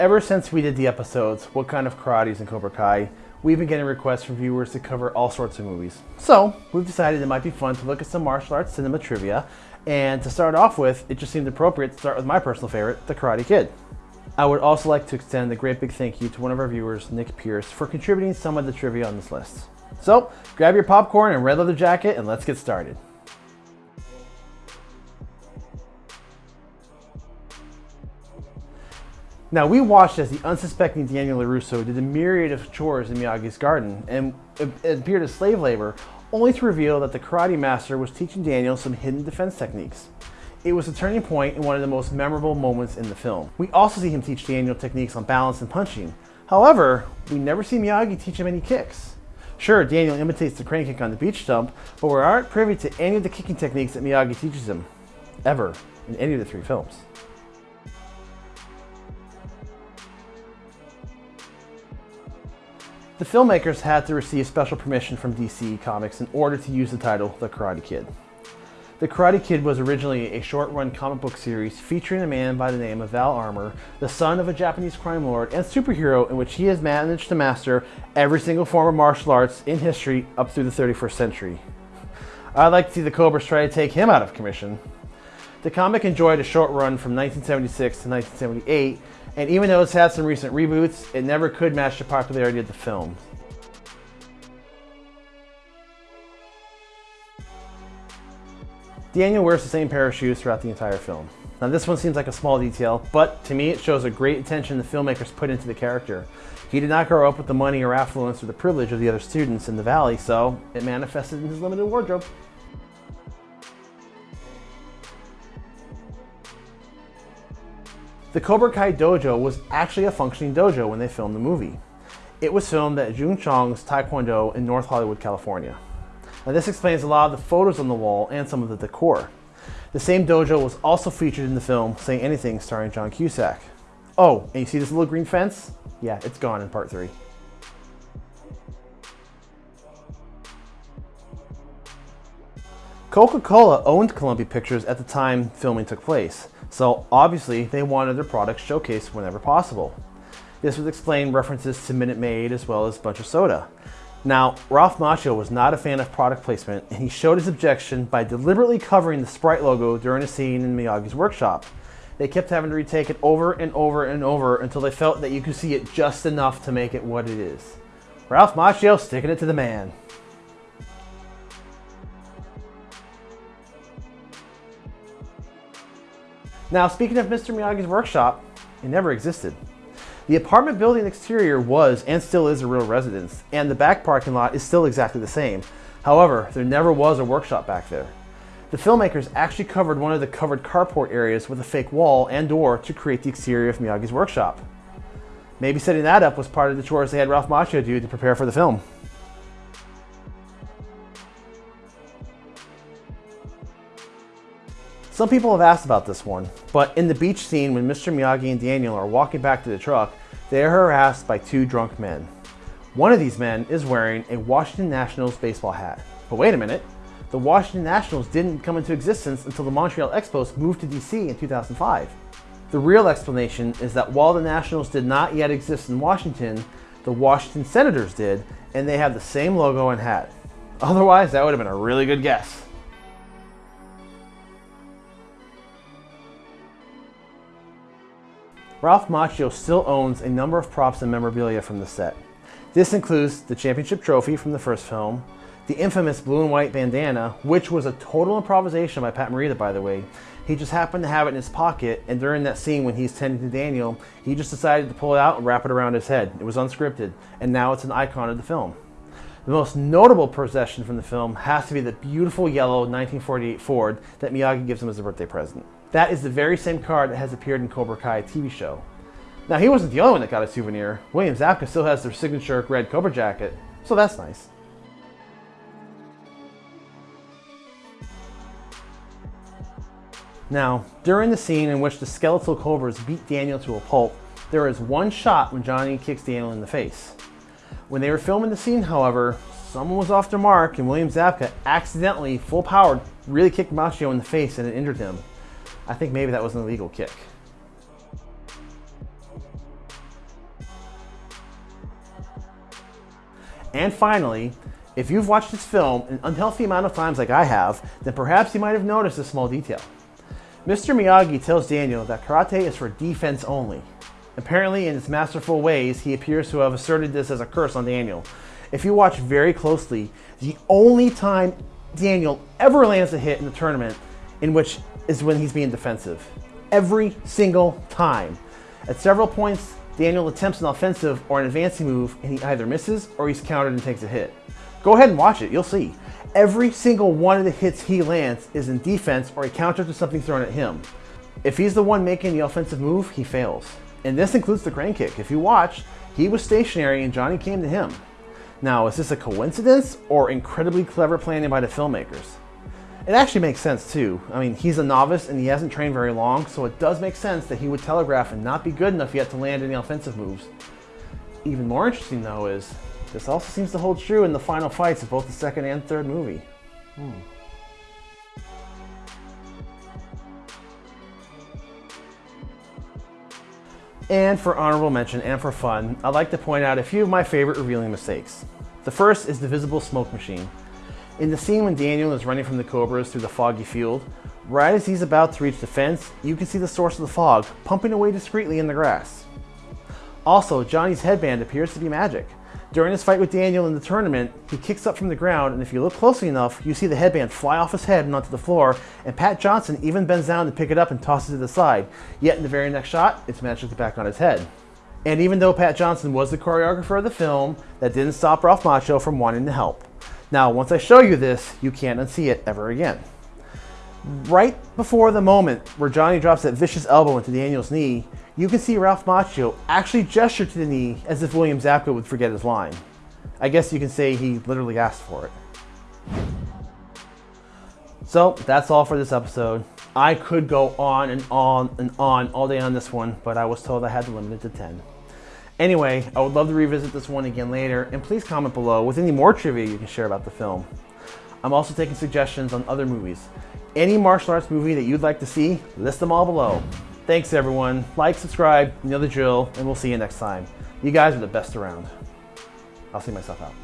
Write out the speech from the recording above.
Ever since we did the episodes, What Kind of Karate's in Cobra Kai, we've been getting requests from viewers to cover all sorts of movies. So, we've decided it might be fun to look at some martial arts cinema trivia, and to start off with, it just seemed appropriate to start with my personal favorite, The Karate Kid. I would also like to extend a great big thank you to one of our viewers, Nick Pierce, for contributing some of the trivia on this list. So, grab your popcorn and red leather jacket and let's get started. Now, we watched as the unsuspecting Daniel LaRusso did a myriad of chores in Miyagi's garden, and appeared as slave labor, only to reveal that the karate master was teaching Daniel some hidden defense techniques. It was a turning point and one of the most memorable moments in the film. We also see him teach Daniel techniques on balance and punching. However, we never see Miyagi teach him any kicks. Sure, Daniel imitates the crane kick on the beach stump, but we aren't privy to any of the kicking techniques that Miyagi teaches him, ever, in any of the three films. The filmmakers had to receive special permission from DC Comics in order to use the title The Karate Kid. The Karate Kid was originally a short-run comic book series featuring a man by the name of Val Armorr, the son of a Japanese crime lord and superhero in which he has managed to master every single form of martial arts in history up through the 31st century. I'd like to see the Cobras try to take him out of commission. The comic enjoyed a short run from 1976 to 1978 and even though it's had some recent reboots, it never could match the popularity of the film. Daniel wears the same pair of shoes throughout the entire film. Now this one seems like a small detail, but to me it shows a great attention the filmmakers put into the character. He did not grow up with the money or affluence or the privilege of the other students in the valley, so it manifested in his limited wardrobe. The Cobra Kai dojo was actually a functioning dojo when they filmed the movie. It was filmed at Jun Chong's Taekwondo in North Hollywood, California. Now this explains a lot of the photos on the wall and some of the decor. The same dojo was also featured in the film Say Anything starring John Cusack. Oh, and you see this little green fence? Yeah, it's gone in part three. Coca-Cola owned Columbia Pictures at the time filming took place. So obviously they wanted their products showcased whenever possible. This would explain references to Minute Maid as well as Bunch of Soda. Now, Ralph Macchio was not a fan of product placement and he showed his objection by deliberately covering the Sprite logo during a scene in Miyagi's workshop. They kept having to retake it over and over and over until they felt that you could see it just enough to make it what it is. Ralph Macchio sticking it to the man. Now, speaking of Mr. Miyagi's workshop, it never existed. The apartment building exterior was and still is a real residence, and the back parking lot is still exactly the same. However, there never was a workshop back there. The filmmakers actually covered one of the covered carport areas with a fake wall and door to create the exterior of Miyagi's workshop. Maybe setting that up was part of the chores they had Ralph Macchio do to prepare for the film. Some people have asked about this one, but in the beach scene when Mr. Miyagi and Daniel are walking back to the truck, they are harassed by two drunk men. One of these men is wearing a Washington Nationals baseball hat. But wait a minute, the Washington Nationals didn't come into existence until the Montreal Expos moved to DC in 2005. The real explanation is that while the Nationals did not yet exist in Washington, the Washington Senators did, and they have the same logo and hat. Otherwise, that would have been a really good guess. Ralph Macchio still owns a number of props and memorabilia from the set. This includes the championship trophy from the first film, the infamous blue and white bandana, which was a total improvisation by Pat Morita, by the way. He just happened to have it in his pocket, and during that scene when he's tending to Daniel, he just decided to pull it out and wrap it around his head. It was unscripted, and now it's an icon of the film. The most notable possession from the film has to be the beautiful yellow 1948 Ford that Miyagi gives him as a birthday present. That is the very same car that has appeared in Cobra Kai TV show. Now he wasn't the only one that got a souvenir. William Zabka still has their signature red Cobra jacket, so that's nice. Now, during the scene in which the skeletal cobras beat Daniel to a pulp, There is one shot when Johnny kicks Daniel in the face. When they were filming the scene, however, someone was off their mark and William Zabka accidentally, full powered, really kicked Macchio in the face and it injured him. I think maybe that was an illegal kick. And finally, if you've watched this film an unhealthy amount of times like I have, then perhaps you might have noticed a small detail. Mr. Miyagi tells Daniel that karate is for defense only. Apparently, in his masterful ways, he appears to have asserted this as a curse on Daniel. If you watch very closely, the only time Daniel ever lands a hit in the tournament in which is when he's being defensive. Every single time. At several points, Daniel attempts an offensive or an advancing move and he either misses or he's countered and takes a hit. Go ahead and watch it, you'll see. Every single one of the hits he lands is in defense or a counter to something thrown at him. If he's the one making the offensive move, he fails. And this includes the crane kick. If you watch, he was stationary and Johnny came to him. Now, is this a coincidence or incredibly clever planning by the filmmakers? It actually makes sense too. I mean, he's a novice and he hasn't trained very long, so it does make sense that he would telegraph and not be good enough yet to land any offensive moves. Even more interesting though is, this also seems to hold true in the final fights of both the second and third movie. Hmm. And for honorable mention and for fun, I'd like to point out a few of my favorite revealing mistakes. The first is the visible smoke machine. In the scene when Daniel is running from the Cobras through the foggy field, right as he's about to reach the fence, you can see the source of the fog pumping away discreetly in the grass. Also, Johnny's headband appears to be magic. During his fight with Daniel in the tournament, he kicks up from the ground, and if you look closely enough, you see the headband fly off his head and onto the floor, and Pat Johnson even bends down to pick it up and tosses it to the side. Yet in the very next shot, it's magically back on his head. And even though Pat Johnson was the choreographer of the film, that didn't stop Ralph Macchio from wanting to help. Now, once I show you this, you can't unsee it ever again. Right before the moment where Johnny drops that vicious elbow into Daniel's knee, you can see Ralph Macchio actually gesture to the knee as if William Zabka would forget his line. I guess you can say he literally asked for it. So that's all for this episode. I could go on and on and on all day on this one, but I was told I had to limit it to 10. Anyway, I would love to revisit this one again later, and please comment below with any more trivia you can share about the film. I'm also taking suggestions on other movies. Any martial arts movie that you'd like to see, list them all below. Thanks everyone. Like, subscribe, you know the drill, and we'll see you next time. You guys are the best around. I'll see myself out.